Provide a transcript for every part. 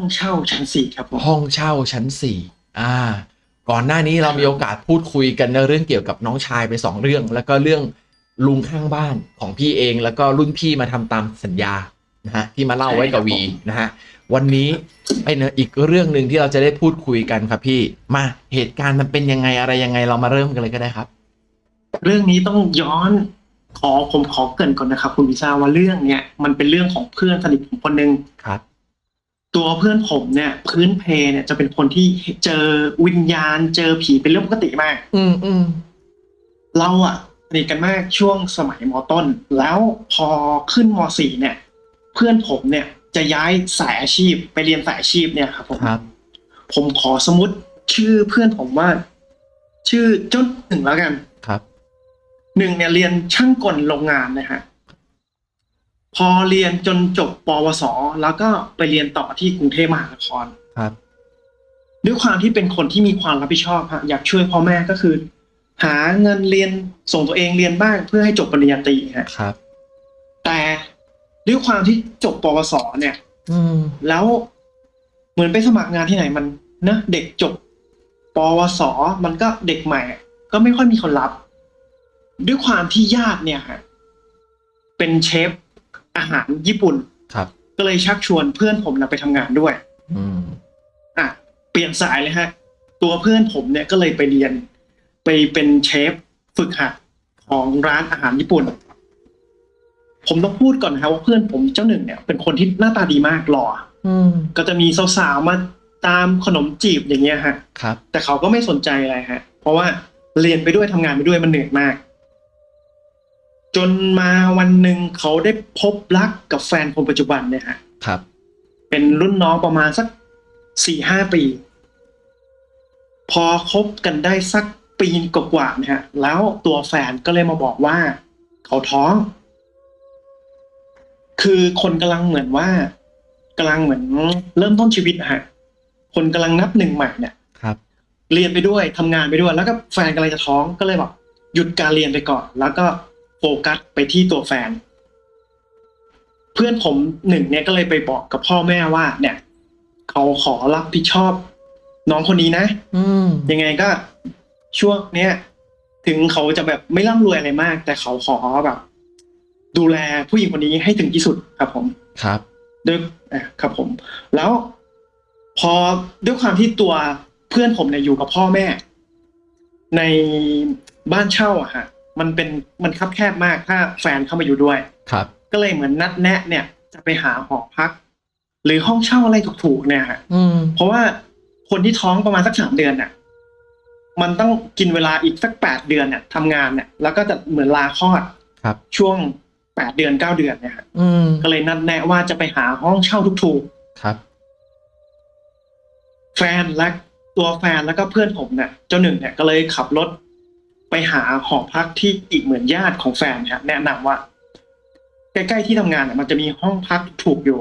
ห้องเช่าชั้นสี่ครับผมห้องเช่าชั้นสี่อ่า ก่อนหน้านี้เรามีโอกาสพูดคุยกันในเรื่องเกี่ยวกับน้องชายไปสองเรื่อง แล้วก็เรื่องลุงข้างบ้านของพี่เอง แล้วก็รุ่นพี่มาทำตามสัญญานะฮะที่มาเล่าไว้กับวีนะฮะวันนี้ไอ้เนอะอีกเรื่องหนึ่งที่เราจะได้พูดคุยกันครับพี่มาเหตุการณ์มันเป็นยังไงอะไรยังไงเรามาเริ่มกันเลยก็ได้ครับ เรื่องนี้ต้องย้อนขอผมขอเกรินก่อนนะครับ คุณพิชาว่าเรื่องเนี้ยมันเป็นเรื่องของเพื่อนสนิทผมคนหนึ่งครับ ตัวเพื่อนผมเนี่ยพื้นเพเนี่ยจะเป็นคนที่เจอวิญญาณ เจอผีเป็นเรื่องปกติมาก อืมอืมเราอะสนิทกันมากช่วงสมัยมต้น แล้วพอขึ้นมสี่เนี่ย เพื่อนผมเนี่ยจะย้ายสายอาชีพไปเรียนสายอาชีพเนี่ยครับผมครับ ผมขอสมมติชื่อเพื่อนผมว่า ชื่อเจ้าหนึ่งแล้วกันครับ หนึ่งเนี่ยเรียนช่างกลโรงงานนะฮะ พอเรียนจนจบปวส แล้วก็ไปเรียนต่อที่กรุงเทพมหานครครับด้วยความที่เป็นคนที่มีความรับผิดชอบฮะอยากช่วยพ่อแม่ก็คือ หาเงินเรียนส่งตัวเองเรียนบ้างเพื่อให้จบปริญญาตรีฮะครับ แต่ด้วยความที่จบปวส เนี่ย อืม แล้วเหมือนไปสมัครงานที่ไหนมันเนอะเด็กจบปวส มันก็เด็กใหม่อะก็ไม่ค่อยมีคนรับ ด้วยความที่ญาติเนี่ยฮะเป็นเชฟ อาหารญี่ปุ่นครับ ก็เลยชักชวนเพื่อนผมนะไปทำงานด้วย อืมอะเปลี่ยนสายเลยฮะ ตัวเพื่อนผมเนี่ยก็เลยไปเรียน ไปเป็นเชฟฝึกหัดของร้านอาหารญี่ปุ่น ผมต้องพูดก่อนนะครับว่าเพื่อนผมเจ้าหนึ่งเนี่ย เป็นคนที่หน้าตาดีมากหล่ออืมก็จะมีสาวๆมาตามขนมจีบอย่างเงี้ยฮะ ครับ แต่เขาก็ไม่สนใจอะไรฮะ เพราะว่าเรียนไปด้วยทำงานไปด้วยมันเหนื่อยมาก จนมาวันหนึ่งเขาได้พบรักกับแฟนคนปัจจุบันเนี่ยฮะครับ เป็นรุ่นน้องประมาณสักสี่ห้าปี พอคบกันได้สักปีกว่าๆนะฮะ แล้วตัวแฟนก็เลยมาบอกว่า เขาท้อง คือคนกำลังเหมือนว่ากำลังเหมือนเริ่มต้นชีวิตนะฮะ คนกำลังนับหนึ่งใหม่เนี่ยครับ เรียนไปด้วยทำงานไปด้วย แล้วก็แฟนกำลังจะท้องก็เลยแบบหยุดการเรียนไปก่อน แล้วก็ โฟกัสไปที่ตัวแฟน เพื่อนผมหนึ่งเนี่ยก็เลยไปบอกกับพ่อแม่ว่า เนี่ยเขาขอรับผิดชอบ น้องคนนี้นะอืมยังไงก็ช่วงเนี้ยถึงเขาจะแบบไม่ร่ำรวยอะไรมาก แต่เขาขอแบบ ดูแลผู้หญิงคนนี้ให้ถึงที่สุดครับผมครับด้วยอะครับผม แล้วพอด้วยความที่ตัวเพื่อนผมเนี่ยอยู่กับพ่อแม่ ในบ้านเช่าอะฮะ มันเป็นมันคับแคบมากถ้าแฟนเข้ามาอยู่ด้วย ครับ ก็เลยเหมือนนัดแนะเนี่ย จะไปหาหอพัก หรือห้องเช่าอะไรถูกๆเนี่ยฮะอืม เพราะว่าคนที่ท้องประมาณสักสามเดือนน่ะ มันต้องกินเวลาอีกสักแปดเดือนเนี่ยทำงานเนี่ยแล้วก็จะเหมือนลาคลอดครับ ช่วงแปดเดือนเก้าเดือนเนี่ยฮะอืม ก็เลยนัดแนะว่าจะไปหาห้องเช่าถูกครับๆแฟนและตัวแฟนแล้วก็เพื่อนผมเนี่ยเจ้าหนึ่งเนี่ยก็เลยขับรถ ไปหาหอพักที่อีกเหมือนญาติของแฟนเนี่ยแนะนำว่า ใกล้ๆที่ทำงานเนี่ยมันจะมีห้องพักถูกอยู่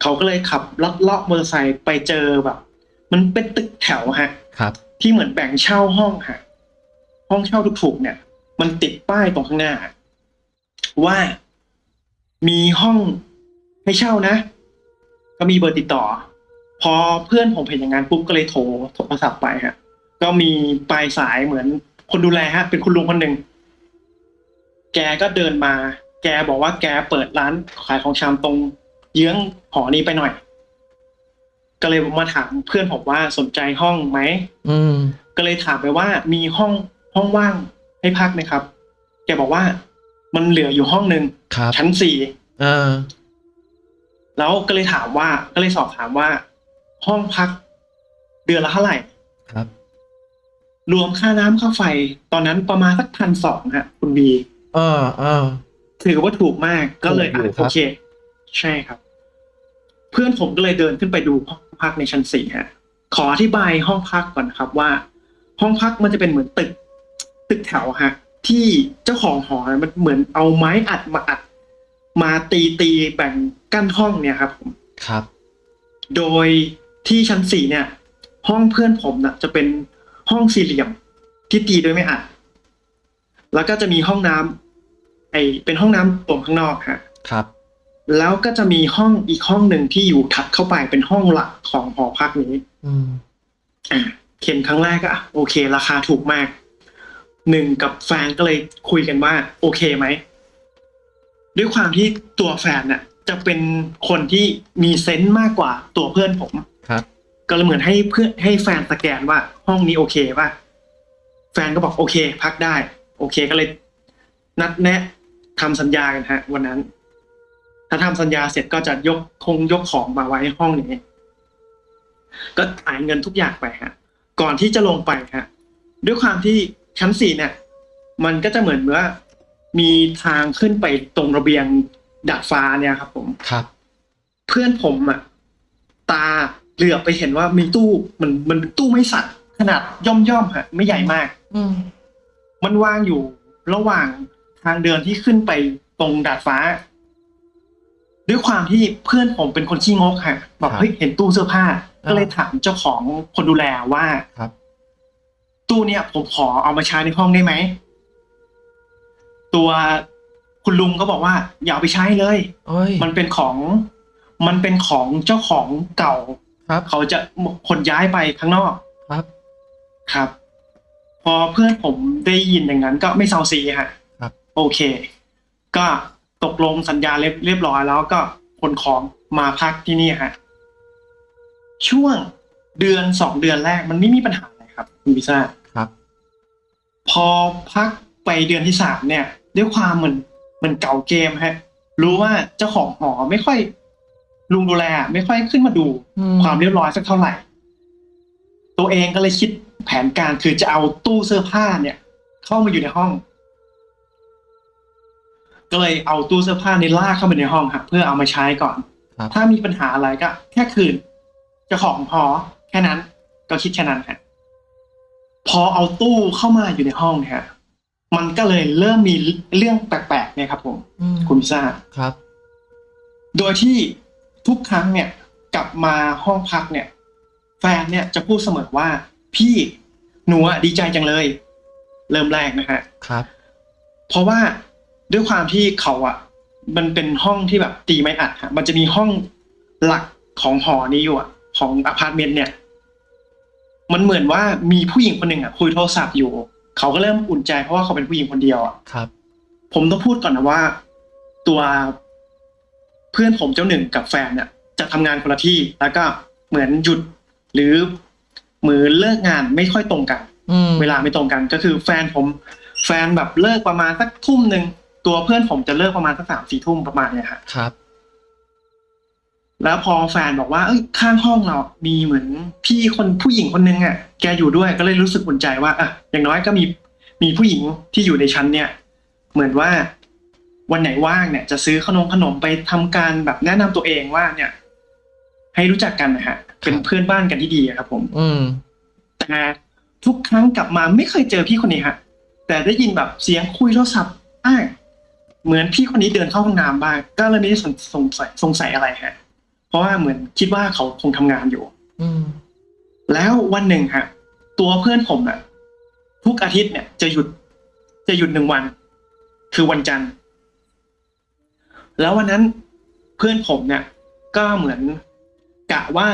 เขาก็เลยขับลัดเลาะมอเตอร์ไซค์ไปเจอแบบ มันเป็นตึกแถวฮะ ครับ ที่เหมือนแบ่งเช่าห้องฮะห้องเช่าถูกๆเนี่ย มันติดป้ายตรงข้างหน้า ว่ามีห้องให้เช่านะ ก็มีเบอร์ติดต่อ พอเพื่อนผมเห็นอย่างนั้นปุ๊บก็เลยโทรโทรศัพท์ไปฮะ ก็มีปลายสายเหมือน คนดูแลฮะ เป็นคุณลุงคนหนึ่งแกก็เดินมา แกบอกว่าแกเปิดร้านขายของชำตรงเยื้องหอนี้ไปหน่อย ก็เลยมาถามเพื่อนผมว่าสนใจห้องไหมอืม ก็เลยถามไปว่ามีห้องห้องว่างให้พักไหมครับ แกบอกว่ามันเหลืออยู่ห้องหนึ่งครับ ชั้นสี่เออ แล้วก็เลยถามว่า ก็เลยสอบถามว่า ห้องพักเดือนละเท่าไหร่ครับ รวมค่าน้ำค่าไฟ ตอนนั้นประมาณสักพันสองฮะคุณบีเออเออ ถือว่าถูกมากก็เลยถูกอยู่อะครัโอบเค ใช่ครับ เพื่อนผมก็เลยเดินขึ้นไปดูห้องพักในชั้นสี่ฮะขออธิบายห้องพักก่อนนะครับว่า ห้องพักมันจะเป็นเหมือนตึก ตึกแถวฮะ ที่เจ้าของหอมันเหมือนเอาไม้อัดมาอัด มาตีตีแบ่งกั้นห้องเนี่ยครับผม ครับ โดยที่ชั้นสี่เนี่ย ห้องเพื่อนผมน่ะจะเป็น ห้องสี่เหลี่ยมที่ตีโดยไม่อัด แล้วก็จะมีห้องน้ำไอเป็นห้องน้ำตรงข้างนอกฮะครับ แล้วก็จะมีห้องอีกห้องหนึ่งที่อยู่ถัดเข้าไปเป็นห้องหลักของหอพักนี้ อืมอะเข็นครั้งแรกก็อะโอเค ราคาถูกมากหนึ่งกับแฟนก็เลยคุยกันว่า โอเคไหมด้วยความที่ตัวแฟนน่ะ จะเป็นคนที่มีเซนส์มากกว่าตัวเพื่อนผมครับ ก็เลยเหมือนให้เพื่อนให้แฟนสแกนว่าห้องนี้โอเคป่ะแฟนก็บอกโอเค พักได้ โอเคก็เลย นัดแนะทำสัญญากันฮะ วันนั้น ถ้าทำสัญญาเสร็จก็จะยกคงยกของมาไว้ห้องนี้ก็จ่ายเงินทุกอย่างไปฮะ ก่อนที่จะลงไปฮะ ด้วยความที่ชั้นสี่เนี่ย มันก็จะเหมือนว่ามีทางขึ้นไปตรงระเบียงดาดฟ้าเนี่ยครับ ผมครับ เพื่อนผมอะตา เหลือบไปเห็นว่ามีตู้มันมันเป็นตู้ไม้สักขนาดย่อมย่อมๆฮะไม่ใหญ่มาก อืมมันวางอยู่ระหว่างทางเดินที่ขึ้นไปตรงดาดฟ้า ด้วยความที่เพื่อนผมเป็นคนขี้งกฮะบอกเฮ้ยเห็นตู้เสื้อผ้า ก็เลยถามเจ้าของคนดูแลว่าครับ ตู้เนี่ยผมขอเอามาใช้ในห้องได้ไหมตัวคุณลุงก็บอกว่า อย่าเอาไปใช้เลยโอ้ยมันเป็นของ มันเป็นของเจ้าของเก่า ครับ เขาจะคนย้ายไปข้างนอกครับ ครับ พอเพื่อนผมได้ยินอย่างนั้นก็ไม่เซาซีฮะครับ โอเค ก็ตกลงสัญญาเรียบเรียบร้อยแล้วก็คนของมาพักที่นี่ฮะช่วงเดือนสองเดือนแรกมันไม่มีปัญหาอะไรครับคุณพิซ่าครับ พอพักไปเดือนที่สามเนี่ย ด้วยความเหมือนเหมันเก่าเกมฮะ รู้ว่าเจ้าของหอไม่ค่อย ลุงดูแลไม่ค่อยขึ้นมาดูอืมความเรียบร้อยสักเท่าไหร่ ตัวเองก็เลยคิดแผนการคือจะเอาตู้เสื้อผ้าเนี่ย เข้ามาอยู่ในห้อง ก็เลยเอาตู้เสื้อผ้าในลากเข้ามาในห้องครับเพื่อเอามาใช้ก่อนครับถ้ามีปัญหาอะไรก็ แค่คืนเจ้าของหอแค่นั้น ก็คิดแค่นั้นฮะพอเอาตู้เข้ามาอยู่ในห้องเนี่ยฮะมันก็เลยเริ่มมีเรื่องแปลกๆเนี่ยครับ ผมอืมคุณพิซ่าครับ โดยที่ ทุกครั้งเนี่ยกลับมาห้องพักเนี่ย แฟนเนี่ยจะพูดเสมอว่า พี่หนูอะดีใจจังเลย เริ่มแรกนะฮะครับ เพราะว่าด้วยความที่เขาอะมันเป็นห้องที่แบบตีไม้อัดฮะมันจะมีห้องหลักของหอนี้อยู่อะของอพาร์ตเมนต์เนี่ย มันเหมือนว่ามีผู้หญิงคนหนึ่งอะคุยโทรศัพท์อยู่ เขาก็เริ่มอุ่นใจเพราะว่าเขาเป็นผู้หญิงคนเดียวอะครับ ผมต้องพูดก่อนนะว่า ตัว เพื่อนผมเจ้าหนึ่งกับแฟนเนี่ยจะทำงานคนละที่ แล้วก็เหมือนหยุดหรือเหมือนเลิกงานไม่ค่อยตรงกันอืมเวลาไม่ตรงกันก็คือแฟนผม แฟนแบบเลิกประมาณสักทุ่มหนึ่งตัวเพื่อนผมจะเลิกประมาณสักสามสี่ทุ่มประมาณเนี่ยฮะครับ แล้วพอแฟนบอกว่าเอ้ยข้างห้องเรา มีเหมือนพี่คนผู้หญิงคนนึงอะ แกอยู่ด้วยก็เลยรู้สึกอุ่นใจว่าอะอย่างน้อยก็มีมีผู้หญิงที่อยู่ในชั้นเนี่ย เหมือนว่า วันไหนว่างเนี่ยจะซื้อขนมขนมไปทำการแบบแนะนำตัวเองว่าเนี่ย ให้รู้จักกันนะฮะ เป็นเพื่อนบ้านกันที่ดีอะครับ ผม อืมแต่ทุกครั้งกลับมาไม่เคยเจอพี่คนนี้ฮะ แต่ได้ยินแบบเสียงคุยโทรศัพท์อ้างเหมือนพี่คนนี้เดินเข้าห้องน้ำบ้างก็เลยไม่ได้สงสงสัยสงสัยอะไรฮะ เพราะว่าเหมือนคิดว่าเขาคงทำงานอยู่ อืมแล้ววันหนึ่งฮะ ตัวเพื่อนผมอะทุกอาทิตย์เนี่ยจะหยุด จะหยุดหนึ่งวัน คือวันจันทร์ แล้ววันนั้นเพื่อนผมเนี่ยก็เหมือนกะว่า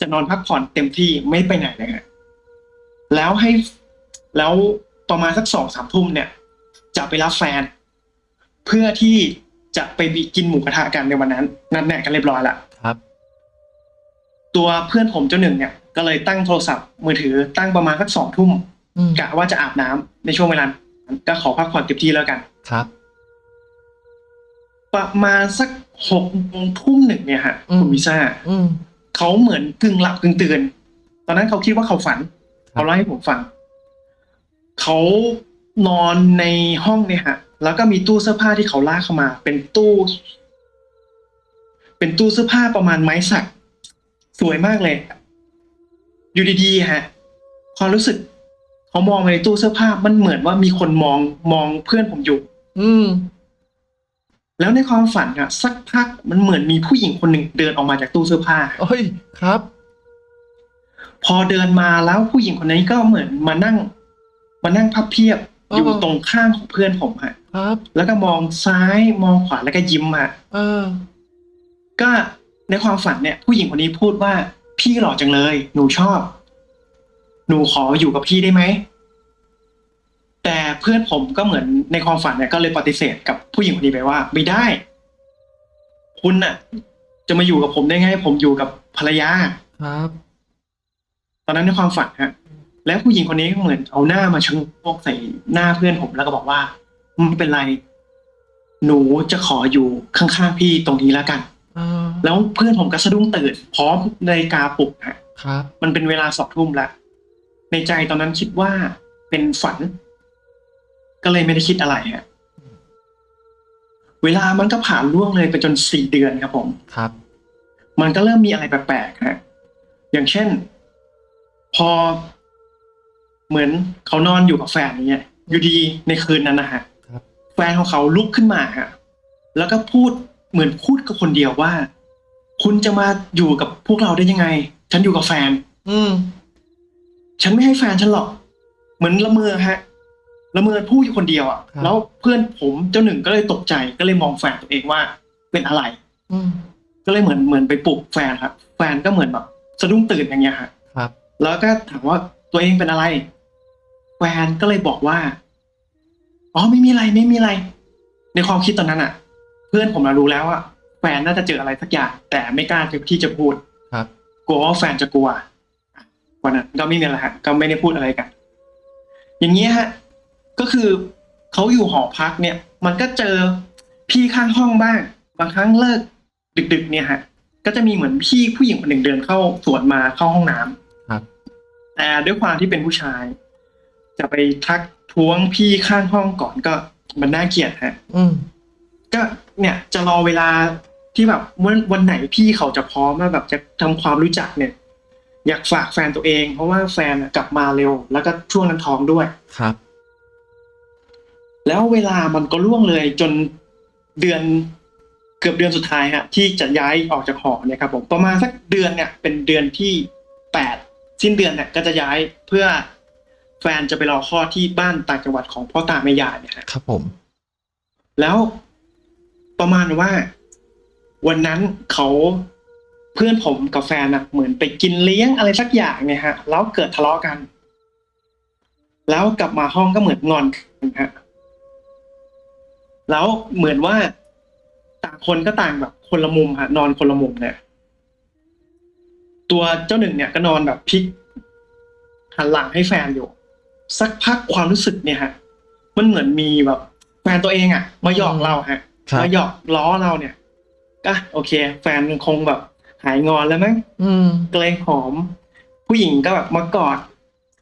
จะนอนพักผ่อนเต็มที่ไม่ไปไหนเลยฮะแล้วให้แล้วประมาณสักสองสามทุ่มเนี่ย จะไปรับแฟน เพื่อที่จะไปบิกินหมูกระทะกันในวันนั้น นัดแนะกันเรียบร้อยละครับ ตัวเพื่อนผมเจ้าหนึ่งเนี่ย ก็เลยตั้งโทรศัพท์มือถือตั้งประมาณสักสองทุ่มอืมกะว่าจะอาบน้ำในช่วงเวลานั้นก็ขอพักผ่อนเต็มที่แล้วกันครับ ประมาณสักหกโมงทุ่มหนึ่งเนี่ยฮะอืมคุณวิซ่าอืมเขาเหมือนกึ่งหลับกึ่งตื่นตอนนั้นเขาคิดว่าเขาฝันครับเขาเล่าให้ผมฟังเขานอนในห้องเนี่ยฮะ แล้วก็มีตู้เสื้อผ้าที่เขาลากเข้ามา เป็นตู้ เป็นตู้เสื้อผ้าประมาณไม้สัก สวยมากเลย อยู่ดีๆฮะ ความรู้สึก เขามองไปในตู้เสื้อผ้ามันเหมือนว่ามีคนมองมองเพื่อนผมอยู่ อืม แล้วในความฝันอะสักพักมันเหมือนมีผู้หญิงคนหนึ่งเดินออกมาจากตู้เสื้อผ้าโอ้ยครับ พอเดินมาแล้วผู้หญิงคนนี้ก็เหมือนมานั่ง มานั่งพับเพียบอ๋อออยู่ตรงข้างของเพื่อนผมฮะครับ แล้วก็มองซ้ายมองขวาแล้วก็ยิ้มฮะเออ ก็ในความฝันเนี่ย ผู้หญิงคนนี้พูดว่า พี่หล่อจังเลย หนูชอบ หนูขออยู่กับพี่ได้ไหม แต่เพื่อนผมก็เหมือนในความฝันเนี่ยก็เลยปฏิเสธกับผู้หญิงคนนี้ไปว่า ไม่ได้ คุณน่ะ จะมาอยู่กับผมได้ไง ผมอยู่กับภรรยาครับ ตอนนั้นในความฝันฮะ แล้วผู้หญิงคนนี้ก็เหมือนเอาหน้ามาชะโงกใส่หน้าเพื่อนผมแล้วก็บอกว่าไม่เป็นไร หนูจะขออยู่ข้างๆพี่ตรงนี้แล้วกันอ่าแล้วเพื่อนผมก็สะดุ้งตื่นพร้อมนาฬิกาปลุกฮะครับ มันเป็นเวลาสองทุ่มแล้วในใจตอนนั้นคิดว่าเป็นฝัน ก็เลยไม่ได้คิดอะไรฮะเวลามันก็ผ่านล่วงเลยไปจนสี่เดือนครับผมครับ มันก็เริ่มมีอะไรแปลกๆฮะอย่างเช่น พอ เหมือนเขานอนอยู่กับแฟนอย่างเงี้ยอยู่ดีในคืนนั้นนะฮะครับแฟนของเขาลุกขึ้นมาฮะแล้วก็พูดเหมือนพูดกับคนเดียวว่า คุณจะมาอยู่กับพวกเราได้ยังไง ฉันอยู่กับแฟน อืม ฉันไม่ให้แฟนฉันหรอก เหมือนละเมอฮะ ละเมอพูดอยู่คนเดียวอะครับแล้วเพื่อนผมเจ้าหนึ่งก็เลยตกใจก็เลยมองแฟนตัวเองว่าเป็นอะไรอืมก็เลยเหมือนเหมือนไปปลุกแฟนครับ แฟนก็เหมือนแบบสะดุ้งตื่นอย่างเงี้ยฮะครับ แล้วก็ถามว่าตัวเองเป็นอะไร แฟนก็เลยบอกว่าอ๋อไม่มีอะไรไม่มีอะไร ในความคิดตอนนั้นอะ เพื่อนผมเรารู้แล้วว่าแฟนน่าจะเจออะไรสักอย่าง แต่ไม่กล้าที่จะพูดครับกลัวว่าแฟนจะกลัววันนั้นก็ไม่มีอะไรฮะก็ไม่ได้พูดอะไรกัน อย่างเงี้ยฮะ ก็คือเขาอยู่หอพักเนี่ย มันก็เจอพี่ข้างห้องบ้าง บางครั้งเลิกดึก ๆ เนี่ยฮะ ก็จะมีเหมือนพี่ผู้หญิงคนหนึ่งเดินเข้าสวนมาเข้าห้องน้ำครับ แต่ด้วยความที่เป็นผู้ชาย จะไปทักท้วงพี่ข้างห้องก่อนก็มันน่าเกลียดฮะ อืมก็เนี่ยจะรอเวลาที่แบบวันวันไหนพี่เขาจะพร้อมว่าแบบจะทำความรู้จักเนี่ย อยากฝากแฟนตัวเอง เพราะว่าแฟนอะกลับมาเร็ว แล้วก็ช่วงนั้นท้องด้วยครับ แล้วเวลามันก็ล่วงเลยจนเดือนเกือบเดือนสุดท้ายฮะที่จะย้ายออกจากหอเนี่ยครับผมประมาณสักเดือนเนี่ย เป็นเดือนที่แปดสิ้นเดือนเนี่ยก็จะย้ายเพื่อแฟนจะไปรอคลอดที่บ้านต่างจังหวัดของพ่อตาแม่ยายเนี่ยฮะครับผม แล้วประมาณว่าวันนั้นเขาเพื่อนผมกับแฟนอะเหมือนไปกินเลี้ยงอะไรสักอย่างเนี่ยฮะ แล้วเกิดทะเลาะกัน แล้วกลับมาห้องก็เหมือนงอนกันฮะ แล้วเหมือนว่าต่างคนก็ต่างแบบคนละมุมฮะนอนคนละมุมเนี่ย ตัวเจ้าหนึ่งเนี่ยก็นอนแบบพลิกหันหลังให้แฟนอยู่ สักพักความรู้สึกเนี่ยฮะ มันเหมือนมีแบบแฟนตัวเองอะมาหยอกเราฮะครับมาหยอกล้อเราเนี่ยก็โอเค แฟนคงแบบหายงอนแล้วมั้งอืมก็เลยหอม ผู้หญิงก็แบบมากอด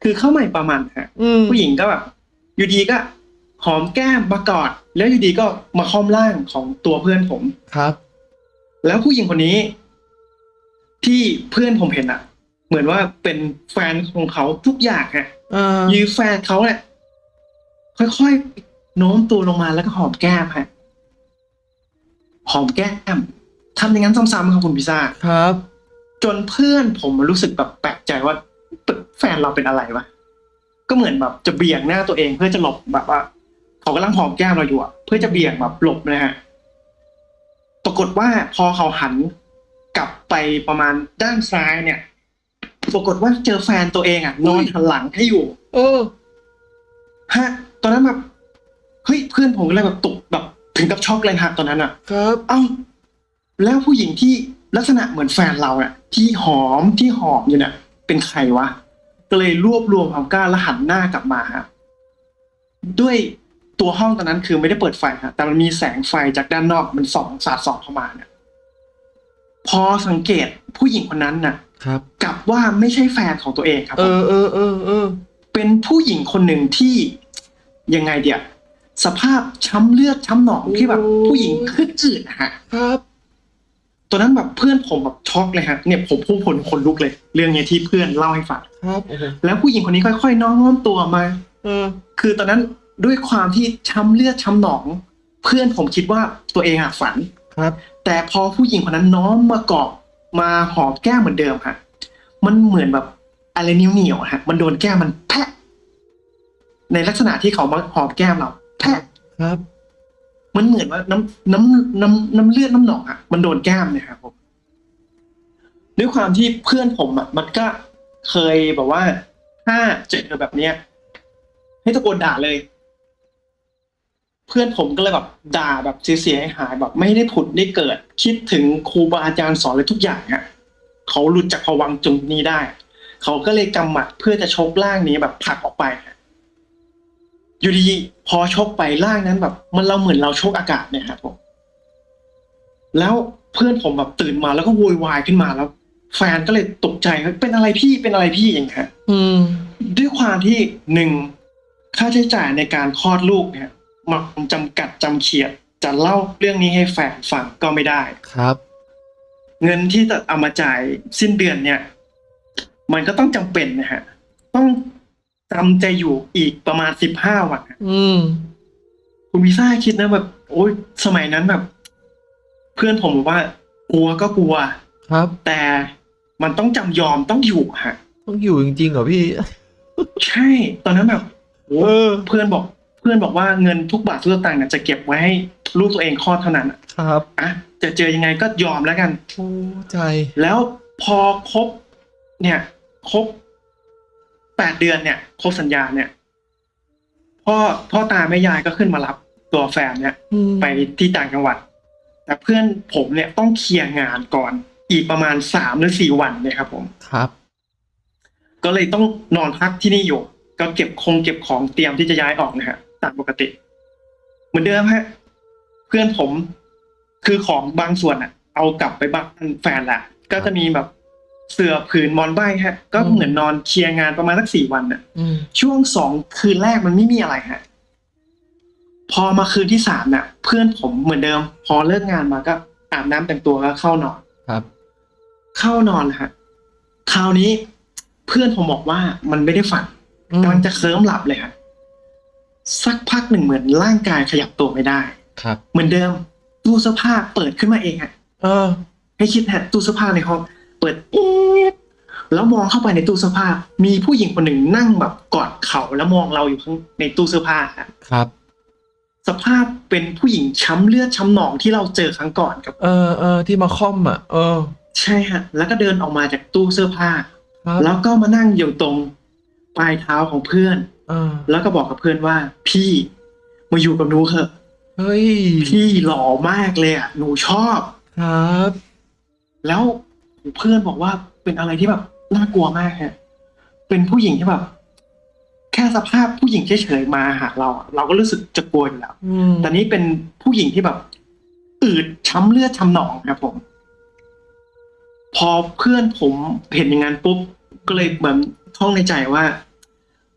คือเข้าใหม่ประมาณฮะอืมผู้หญิงก็แบบอยู่ดีก็ หอมแก้มมากอดแล้วอยู่ดีก็มาค้อมร่างของตัวเพื่อนผมครับ แล้วผู้หญิงคนนี้ ที่เพื่อนผมเห็นอะเหมือนว่าเป็นแฟนของเขาทุกอย่างฮะอ่ายือแฟนเขาเนี่ยค่อยๆโน้มตัวลงมาแล้วก็หอมแก้มฮะหอมแก้มทำอย่างนั้นซ้ำๆครับคุณพิซ่าครับ จนเพื่อนผมรู้สึกแบบแปลกใจว่าแฟนเราเป็นอะไรวะก็เหมือนแบบจะเบี่ยงหน้าตัวเองเพื่อจะหลบแบบว่า เขากำลังหอมแก้มเราอยู่อะเพื่อจะเบี่ยงแบบหลบนะฮะ ปรากฏว่าพอเขาหันกลับไปประมาณด้านซ้ายเนี่ย ปรากฏว่าเจอแฟนตัวเองอะนอนหันหลังให้อยู่ เออ ฮะ ตอนนั้นแบบเฮ้ยเพื่อนผมก็เลยแบบตกแบบ ถึงกับช็อกเลยฮะตอนนั้นอะครับ เอ้าแล้วผู้หญิงที่ลักษณะเหมือนแฟนเราอะที่หอมที่หอมอยู่เนี่ยเป็นใครวะก็เลยรวบรวมความกล้าแล้วหันหน้ากลับมาฮะด้วย ตัวห้องตอนนั้นคือไม่ได้เปิดไฟฮะแต่มันมีแสงไฟจากด้านนอกมันส่องสาดส่องเข้ามาเนี่ยพอสังเกตผู้หญิงคนนั้นน่ะ ครับ กลับว่าไม่ใช่แฟนของตัวเองครับเอผมอเออเออเออเป็นผู้หญิงคนหนึ่งที่ยังไงเดียสภาพช้ำเลือดช้ำหนองที่แบบ ผู้หญิงขึ้นอืดอะฮะ ครับตอนนั้นแบบเพื่อนผมแบบช็อกเลยฮะเนี่ยผมพุ่งผลคนลุกเลย เรื่องเนี้ยที่เพื่อนเล่าให้ฟังครับโอ้โหแล้วผู้หญิงคนนี้ค่อยๆน้อมตัวมา เออ คือตอนนั้น ด้วยความที่ช้ำเลือดช้ำหนอง เพื่อนผมคิดว่าตัวเองอะฝันครับ แต่พอผู้หญิงคนนั้นน้อมมาเกาะมาหอมแก้มเหมือนเดิมฮะมันเหมือนแบบอะไรนิ้วเหนียวๆอะฮะ มันโดนแก้มมันแพะ ในลักษณะที่เขามาหอมแก้มเราแพะครับ มันเหมือนว่าน้ำน้ำน้ำน้ำเลือดน้ำหนองอะมันโดนแก้มเนี่ยครับผมด้วยความที่เพื่อนผมอะมันก็เคยแบบว่าถ้าเจอแบบเนี้ย ให้ตะโกนด่าเลย เพื่อนผมก็เลยแบบด่าแบบเสียหายๆแบบไม่ได้ผุดได้เกิด คิดถึงครูบาอาจารย์สอนเลยทุกอย่างอะเขาหลุดจากภวังค์จุงนี้ได้ เขาก็เลยกำหมัดเพื่อจะชกร่างนี้แบบผลักออกไปอะอยู่ดีๆพอชกไปร่างนั้นแบบ มันเราเหมือนเราชกอากาศเนี่ยครับผมแล้วเพื่อนผมแบบตื่นมาแล้วก็โวยวายขึ้นมาแล้ว แฟนก็เลยตกใจเฮ้ยเป็นอะไรพี่เป็นอะไรพี่อย่างเงี้ยอืมด้วยความที่หนึ่งค่าใช้จ่ายในการคลอดลูกเนี่ย มันจำกัดจำเขียด จะเล่าเรื่องนี้ให้แฟนฟังก็ไม่ได้ครับ เงินที่จะเอามาจ่ายสิ้นเดือนเนี่ย มันก็ต้องจำเป็นนะฮะ ต้องจำใจอยู่อีกประมาณสิบห้าวันอะอืมคุณวีซ่าคิดนะแบบโอ้ยสมัยนั้นแบบ เพื่อนผมบอกว่า กลัวก็กลัว ครับ แต่มันต้องจำยอมต้องอยู่ฮะ ต้องอยู่จริงๆเหรอพี่ ใช่ ตอนนั้นแบบโอ้เออ เพื่อนบอก เพื่อนบอกว่าเงินทุกบาททุกสตางค์เนี่ยจะเก็บไว้ให้ลูกตัวเองคลอดเท่านั้นอะครับอะจะเจอยังไงก็ยอมแล้วกันโอ้ใจ แล้วพอครบเนี่ยครบแปดเดือนเนี่ยครบสัญญาเนี่ยพ่อพ่อตาแม่ยายก็ขึ้นมารับตัวแฟนเนี่ยอืมไปที่ต่างจังหวัด แต่เพื่อนผมเนี่ยต้องเคลียร์งานก่อน อีกประมาณสามหรือสี่วันเนี่ยครับ ผมครับ ก็เลยต้องนอนพักที่นี่อยู่ ก็เก็บคงเก็บของเตรียมที่จะย้ายออกนะฮะ ตามปกติ เหมือนเดิมฮะเพื่อนผมคือของบางส่วนอะ เอากลับไปบ้านแฟนแหละก็จะมีแบบเสื่อผืนหมอนใบฮะ ก็เหมือนนอนเคลียร์งานประมาณสักสี่วันน่ะอืมช่วงสองคืนแรกมันไม่มีอะไรฮะพอมาคืนที่สามน่ะ เพื่อนผมเหมือนเดิม พอเลิกงานมาก็อาบน้ำแต่งตัวแล้วเข้านอนครับ เข้านอนฮะคราวนี้เพื่อนผมบอกว่ามันไม่ได้ฝันอืมกำลังจะเคลิ้มหลับเลยฮะ สักพักหนึ่งเหมือนร่างกายขยับตัวไม่ได้ ครับ เหมือนเดิมตู้เสื้อผ้าเปิดขึ้นมาเองฮะเออ ให้คิดฮะตู้เสื้อผ้าในห้องเปิดเอ๊ะแล้วมองเข้าไปในตู้เสื้อผ้า มีผู้หญิงคนหนึ่งนั่งแบบกอดเข่าแล้วมองเราอยู่ข้างในตู้เสื้อผ้าฮะครับ สภาพเป็นผู้หญิงช้ำเลือดช้ำหนองที่เราเจอครั้งก่อนครับ เออเออที่มาค่อมอะ เออ ใช่ฮะ แล้วก็เดินออกมาจากตู้เสื้อผ้าครับแล้วก็มานั่งอยู่ตรงปลายเท้าของเพื่อนเออ แล้วก็บอกกับเพื่อนว่า พี่มาอยู่กับหนูเถอะเฮ้ยพี่หล่อมากเลยอะหนูชอบครับ แล้วเพื่อนบอกว่าเป็นอะไรที่แบบน่ากลัวมากฮะเป็นผู้หญิงที่แบบแค่สภาพผู้หญิงเฉยๆมาหาเราอะเราก็รู้สึกจะกลัวอยู่แล้วอืมแต่นี้เป็นผู้หญิงที่แบบ อืดช้ำเลือดช้ำหนองครับผม พอเพื่อนผมเห็นอย่างนั้นปุ๊บก็เลยเหมือนท่องในใจว่า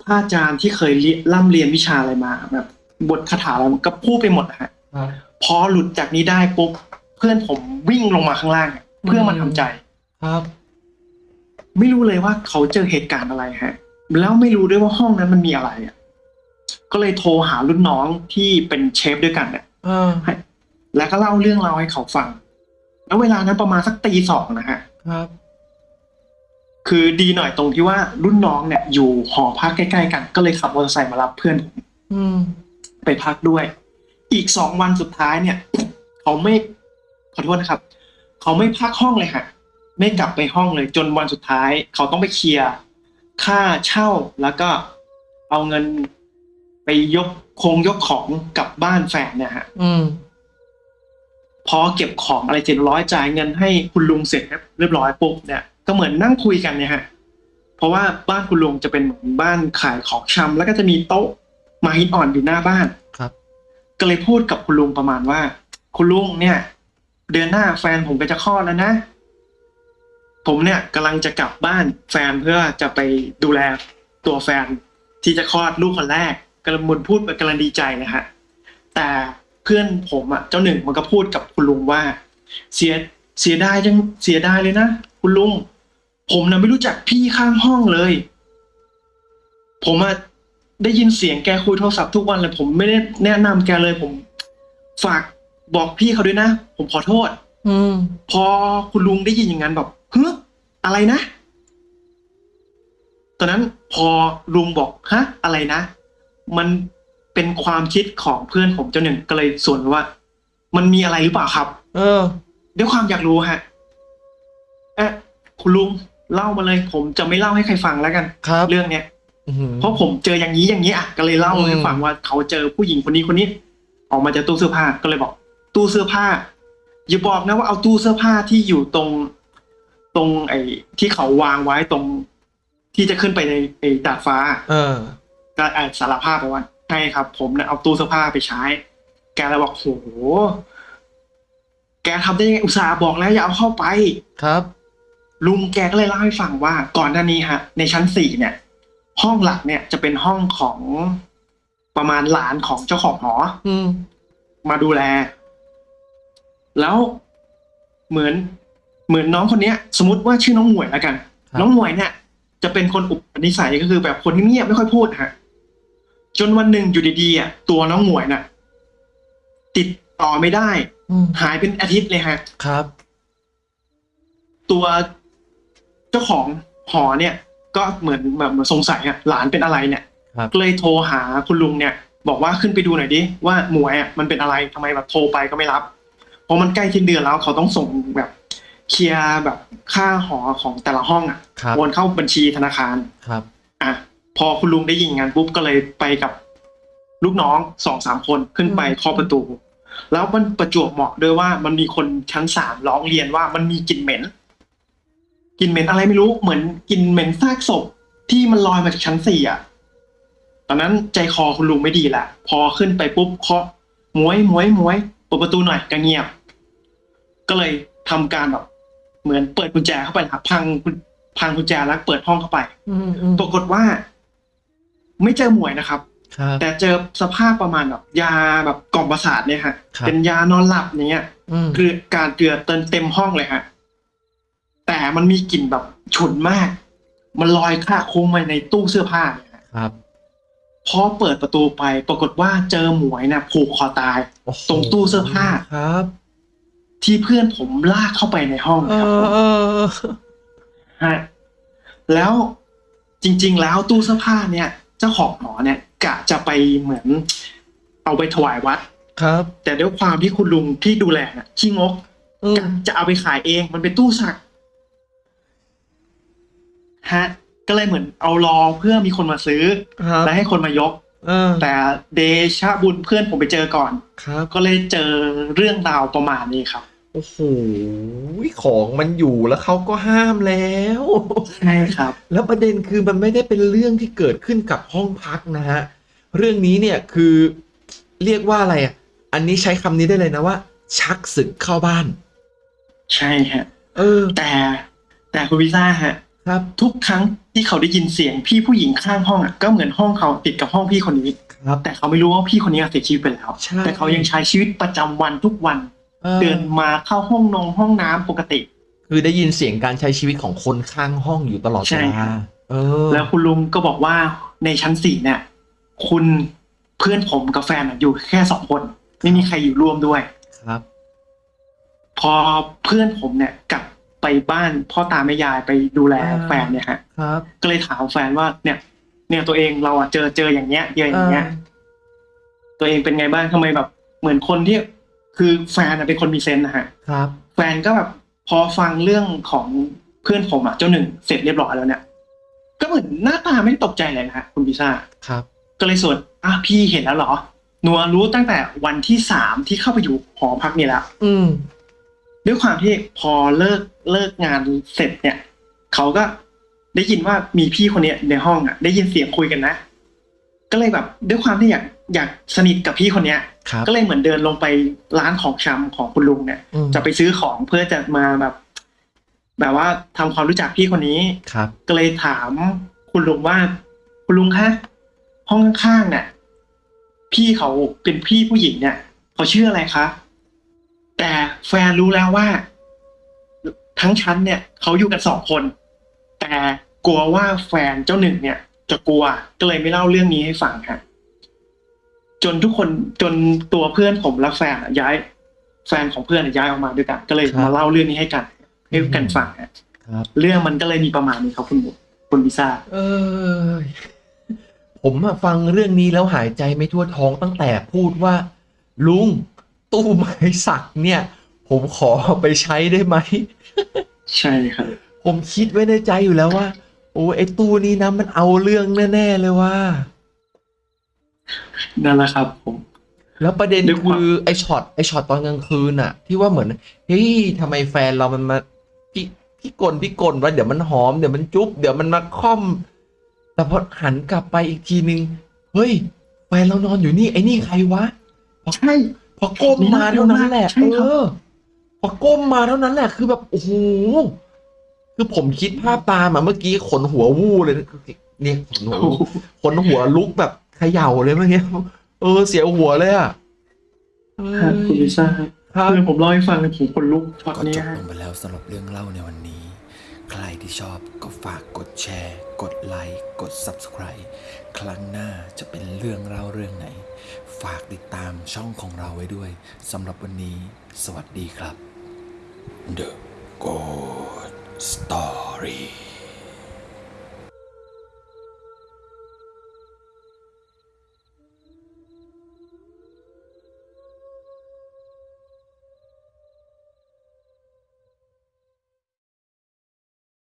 พระอาจารย์ที่เคยเรียนร่ำเรียนวิชาอะไรมา แบบ บทคาถาอะไรมันก็พูดไปหมดนะฮะครับพอหลุดจากนี้ได้ปุ๊บเพื่อนผมวิ่งลงมาข้างล่างอะเพื่อมาทำใจครับ ไม่รู้เลยว่าเขาเจอเหตุการณ์อะไรฮะ แล้วไม่รู้ด้วยว่าห้องนั้นมันมีอะไรอะ ก็เลยโทรหารุ่นน้องที่เป็นเชฟด้วยกันเนี่ยเออให้แล้วก็เล่าเรื่องราวให้เขาฟัง แล้วเวลานั้นประมาณสักตีสองนะฮะครับ คือดีหน่อยตรงที่ว่ารุ่นน้องเนี่ยอยู่หอพักใกล้ๆกัน ก็เลยขับมอเตอร์ไซค์มารับเพื่อนผมอืมไปพักด้วย อีกสองวันสุดท้ายเนี่ย เขาไม่ขอโทษนะครับ เขาไม่พักห้องเลยฮะไม่กลับไปห้องเลย จนวันสุดท้าย เขาต้องไปเคลียร์ค่าเช่าแล้วก็เอาเงินไปยกคงยกของกลับบ้านแฟนเนี่ยฮะอืมพอเก็บของอะไรเจ็ดร้อยจ่ายเงินให้คุณลุงเสร็จเรียบร้อยปุ๊บเนี่ย ก็เหมือนนั่งคุยกันเนี่ยฮะเพราะว่าบ้านคุณลุงจะเป็นเหมือนบ้านขายของชำแล้วก็จะมีโต๊ะไม้หินอ่อนอยู่หน้าบ้านครับ ก็เลยพูดกับคุณลุงประมาณว่า คุณลุงเนี่ย เดือนหน้าแฟนผมก็จะคลอดแล้วนะ ผมเนี่ยกำลังจะกลับบ้านแฟนเพื่อจะไปดูแลตัวแฟนที่จะคลอดลูกคนแรกกำลังมุนพูดกำลังดีใจนะฮะแต่เพื่อนผมอะเจ้าหนึ่งมันก็พูดกับคุณลุงว่า เสียเสียดายจังเสียดายเลยนะคุณลุง ผมนะไม่รู้จักพี่ข้างห้องเลย ผมอะได้ยินเสียงแกคุยโทรศัพท์ทุกวันเลย ผมไม่ได้แนะนำแกเลย ผมฝากบอกพี่เขาด้วยนะ ผมขอโทษ อืม พอคุณลุงได้ยินอย่างนั้นแบบเฮ้ยอะไรนะ ตอนนั้นพอลุงบอกฮะอะไรนะ มันเป็นความคิดของเพื่อนผมเจ้าหนึ่งก็เลยส่วนว่า มันมีอะไรหรือเปล่าครับ เออ ด้วยความอยากรู้ฮะ เอะคุณลุง เล่ามาเลย ผมจะไม่เล่าให้ใครฟังแล้วกันครับ เรื่องเนี้ยอื้อหือเพราะผมเจออย่างนี้อย่างนี้อะก็เลยเล่าอืมให้ฟังว่าเขาเจอผู้หญิงคนนี้คนนี้ ออกมาจากตู้เสื้อผ้าก็เลยบอก ตู้เสื้อผ้า อย่าบอกนะว่าเอาตู้เสื้อผ้าที่อยู่ตรง ตรงไอ้ที่เขาวางไว้ตรง ที่จะขึ้นไปในไอ้ดาดฟ้า เออก็อะสารภาพไปว่าใช่ครับ ผมเนี่ยเอาตู้เสื้อผ้าไปใช้ แกเลยบอกโหแกทำได้ยังไงอุตส่าห์บอกแล้วอย่าเอาเข้าไปครับ ลุงแกก็เลยเล่าให้ฟังว่าก่อนหน้านี้ฮะ ในชั้นสี่เนี่ย ห้องหลักเนี่ยจะเป็นห้องของประมาณหลานของเจ้าของหออืมมาดูแล แล้วเหมือนเหมือนน้องคนเนี้ย สมมติว่าชื่อน้องหมวยแล้วกันครับน้องหมวยเนี่ย จะเป็นคนอุปนิสัยก็คือแบบคนเงียบๆไม่ค่อยพูดฮะจนวันหนึ่งอยู่ดีๆอะตัวน้องหมวยน่ะ ติดต่อไม่ได้อืมหายเป็นอาทิตย์เลยฮะครับ ตัว เจ้าของหอเนี่ยก็เหมือนแบบเหมือนสงสัยอะหลานเป็นอะไรเนี่ยครับก็เลยโทรหาคุณลุงเนี่ย บอกว่าขึ้นไปดูหน่อยดิว่าหมวยอะมันเป็นอะไรทำไมแบบโทรไปก็ไม่รับเพราะมันใกล้สิ้นเดือนแล้วเขาต้องส่งแบบเคลียร์แบบค่าหอของแต่ละห้องอะครับโอนเข้าบัญชีธนาคารครับอะพอคุณลุงได้ยินงานปุ๊บก็เลยไปกับลูกน้องสองสามคนขึ้นไปเคาะประตู แล้วมันประจวบเหมาะด้วยว่ามันมีคนชั้นสามร้องเรียนว่ามันมีกลิ่นเหม็น กลิ่นเหม็นอะไรไม่รู้เหมือนกลิ่นเหม็นซากศพที่มันลอยมาจากชั้นสี่อะ ตอนนั้นใจคอคุณลุงไม่ดีละพอขึ้นไปปุ๊บเคาะหมวยหมวยหมวยเปิดประตูหน่อยก็เงียบ ก็เลยทำการแบบ เหมือนเปิดกุญแจเข้าไปนะครับพังกุญพังกุญแจแล้วเปิดห้องเข้าไปอืมอืมปรากฏว่า ไม่เจอหมวยนะครับครับแต่เจอสภาพประมาณแบบ ยาแบบกล่อมประสาทเนี่ยฮะครับเป็นยานอนหลับอย่างเงี้ยอืมคือการเกลือเต็มเต็มห้องเลยฮะ แต่มันมีกลิ่นแบบฉุนมาก มันลอยคละคลุ้งมาในตู้เสื้อผ้าเนี่ยฮะครับพอเปิดประตูไปปรากฏว่าเจอหมวยนะผูกคอตายโอ้โหตรงตู้เสื้อผ้าครับ ที่เพื่อนผมลากเข้าไปในห้องเอนะครับอเออฮะแล้วจริง ๆ แล้วตู้เสื้อผ้าเนี่ย เจ้าของหอเนี่ย กะจะไปเหมือน เอาไปถวายวัด ครับ แต่ด้วยความที่คุณลุงที่ดูแลน่ะขี้งกอืมกะจะเอาไปขายเองมันเป็นตู้สัก ฮะ ก็เลยเหมือนเอารอเพื่อมีคนมาซื้อ ครับและให้คนมายก เออแต่เดชะบุญเพื่อนผมไปเจอก่อน ครับ ก็เลยเจอเรื่องราวประมาณนี้ครับ โอ้โหของมันอยู่แล้วเขาก็ห้ามแล้ว ใช่ครับ แล้วประเด็นคือมันไม่ได้เป็นเรื่องที่เกิดขึ้นกับห้องพักนะฮะ เรื่องนี้เนี่ยคือเรียกว่าอะไรอะ อันนี้ใช้คำนี้ได้เลยนะว่า ชักศึกเข้าบ้าน ใช่ฮะ เออ แต่แต่คุณพิซ่าฮะ ครับทุกครั้งที่เขาได้ยินเสียงพี่ผู้หญิงข้างห้องอะก็เหมือนห้องเขาติดกับห้องพี่คนนี้ครับแต่เขาไม่รู้ว่าพี่คนนี้เสียชีวิตไปแล้วใช่ แต่เขายังใช้ชีวิตประจำวันทุกวันออเดินมาเข้าห้องนงห้องน้ำปกติ คือได้ยินเสียงการใช้ชีวิตของคนข้างห้องอยู่ตลอดใช่เวครัลาบ เออแล้วคุณลุงก็บอกว่าในชั้นสี่เนี่ย คุณเพื่อนผมกับแฟนอะอยู่แค่สองคน ไม่มีใครอยู่ร่วมด้วย ครับ พอเพื่อนผมเนี่ยกลับ ไปบ้านพ่อตาแม่ยายไปดูแลอ่าแฟนเนี่ยฮะครับก็เลยถามแฟนว่าเนี่ย เนี่ยตัวเองเราอะเจอเจออย่างเงี้ยเจออย่างเงี้ย ตัวเองเป็นไงบ้างทำไมแบบ เหมือนคนที่คือแฟนอะเป็นคนมีเซนส์นะฮะครับแฟนก็แบบพอฟังเรื่องของเพื่อนผมอะเจ้าหนึ่งเสร็จเรียบร้อยแล้วเนี่ย ก็เหมือนหน้าตาไม่ได้ตกใจเลยนะฮะคุณพิซ่าครับ ก็เลยส่วนอะพี่เห็นแล้วเหรอหนัวรู้ตั้งแต่วันที่สามที่เข้าไปอยู่หอพักนี่แล้วอืม ด้วยความที่พอเลิกเลิกงานเสร็จเนี่ยเขาก็ได้ยินว่ามีพี่คนเนี้ยในห้องอะ ได้ยินเสียงคุยกันนะ ก็เลยแบบด้วยความที่อยากอยากสนิทกับพี่คนเนี้ยครับก็เลยเหมือนเดินลงไปร้านของชำของคุณลุงเนี่ยอืมจะไปซื้อของเพื่อจะมาแบบ แบบว่าทำความรู้จักพี่คนนี้ครับ ก็เลยถามคุณลุงว่า คุณลุงคะห้องข้างๆเนี่ยพี่เขาเป็นพี่ผู้หญิงเนี่ยเขาชื่ออะไรคะ แต่แฟนรู้แล้วว่า ทั้งชั้นเนี่ยเขาอยู่กันสองคน แต่กลัวว่าแฟนเจ้าหนึ่งเนี่ย จะกลัวก็เลยไม่เล่าเรื่องนี้ให้ฟังค่ะจนทุกคนจนตัวเพื่อนผมและแฟนอะย้าย แฟนของเพื่อนอะย้ายออกมาด้วยกัน ก็เลยครับมาเล่าเรื่องนี้ให้กันให้กันฟังฮะครับเรื่องมันก็เลยมีประมาณนี้ครับคุณบุคุณพิซ่าเออผมอะฟังเรื่องนี้แล้วหายใจไม่ทั่วท้องตั้งแต่พูดว่า ลุง ตู้ไม้สักเนี่ย ผมขอเอาไปใช้ได้ไหม ใช่ครับ ผมคิดไว้ในใจอยู่แล้วว่า โอ้ไอตู้นี้นะมันเอาเรื่องแน่ๆเลยว่า นั่นแหละครับผม แล้วประเด็นด้วยความคือไอช็อตไอช็อตตอนกลางคืนอะที่ว่าเหมือนเฮ้ยทำไมแฟนเรามันมาพี่พี่กลพี่กลว่าเดี๋ยวมันหอมเดี๋ยวมันจุ๊บเดี๋ยวมันมาค่อม แต่พอหันกลับไปอีกทีนึง เฮ้ยแฟนเรานอนอยู่นี่ไอ้นี่ใครวะใช่ พอก้มมาเท่านั้นแหละใช่เอครับอพอก้มมาเท่านั้นแหละคือแบบโอ้โหคือผมคิดภาพตามอะเมื่อกี้ขนหัววู้เลยเนี่ยขนหัวโอ้วู้โหขนหัวลุกแบบเขย่าเลยเมื่อกี้เออเสียวหัวเลยอะเอครับคุณลิซ่าครับคือผมเล่าให้ฟังผมคนลุกช็อตก็นี้จบฮะลงไปแล้วสำหรับเรื่องเล่าในวันนี้ ใครที่ชอบก็ฝากกดแชร์ กดไลค์กด Subscribe ครั้งหน้าจะเป็นเรื่องเล่าเรื่องไหน ฝากติดตามช่องของเราไว้ด้วยสำหรับวันนี้ สวัสดีครับ The Good Story